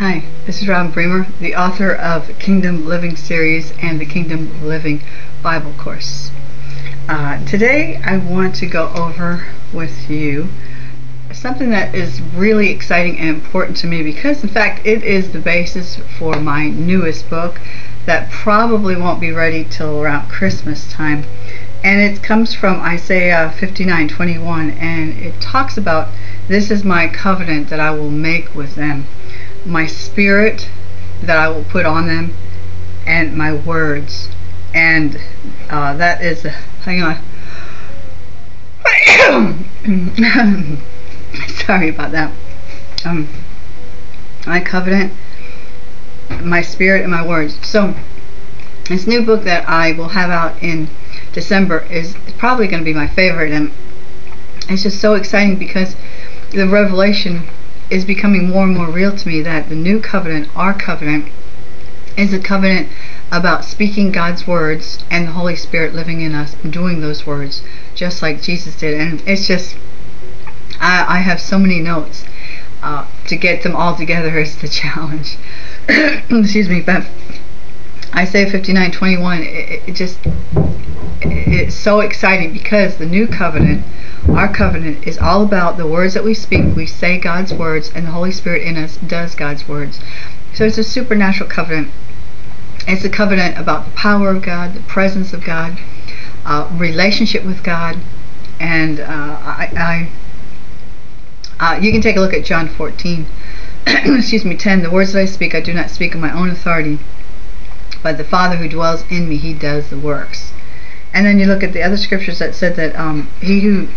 Hi, this is Robin Bremer, the author of Kingdom Living series and the Kingdom Living Bible course. Uh, today I want to go over with you something that is really exciting and important to me because in fact it is the basis for my newest book that probably won't be ready till around Christmas time and it comes from Isaiah 59:21 and it talks about this is my covenant that I will make with them my spirit that I will put on them and my words. And uh, that is hang on. Sorry about that. Um, my covenant my spirit and my words. So this new book that I will have out in December is probably going to be my favorite and it's just so exciting because the revelation is becoming more and more real to me that the new covenant, our covenant, is a covenant about speaking God's words and the Holy Spirit living in us and doing those words just like Jesus did. And it's just, I, I have so many notes. Uh, to get them all together is the challenge. Excuse me, but Isaiah 59:21, it, it just, it's so exciting because the new covenant our covenant is all about the words that we speak. We say God's words, and the Holy Spirit in us does God's words. So it's a supernatural covenant. It's a covenant about the power of God, the presence of God, uh, relationship with God, and uh, I, I uh, you can take a look at John 14. excuse me, 10. The words that I speak, I do not speak of my own authority, but the Father who dwells in me, He does the works. And then you look at the other scriptures that said that um, he who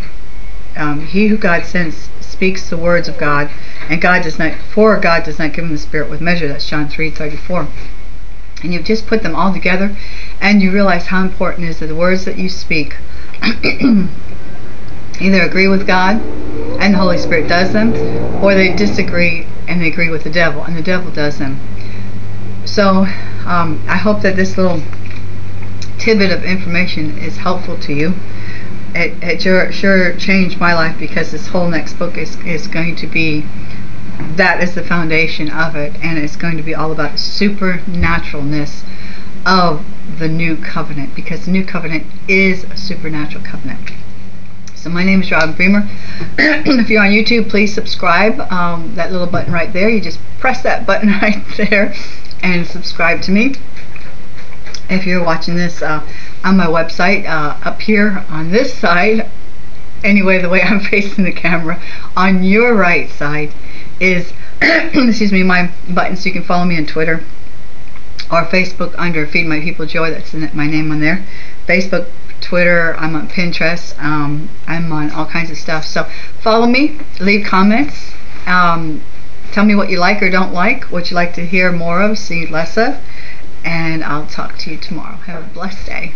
um, he who God sends speaks the words of God, and God does not, for God does not give him the Spirit with measure. That's John 3:34. And you just put them all together, and you realize how important it is that the words that you speak either agree with God, and the Holy Spirit does them, or they disagree and they agree with the devil, and the devil does them. So um, I hope that this little tidbit of information is helpful to you. It, it sure, sure changed my life because this whole next book is, is going to be that is the foundation of it and it's going to be all about supernaturalness of the new covenant because the new covenant is a supernatural covenant. So my name is Robin Bremer. If you're on YouTube please subscribe um, that little button right there. You just press that button right there and subscribe to me if you're watching this uh, on my website uh, up here on this side. Anyway the way I'm facing the camera on your right side is excuse me my button so you can follow me on Twitter or Facebook under Feed My People Joy. That's my name on there. Facebook Twitter I'm on Pinterest um, I'm on all kinds of stuff. So follow me leave comments um, tell me what you like or don't like what you like to hear more of see less of and I'll talk to you tomorrow. Have a blessed day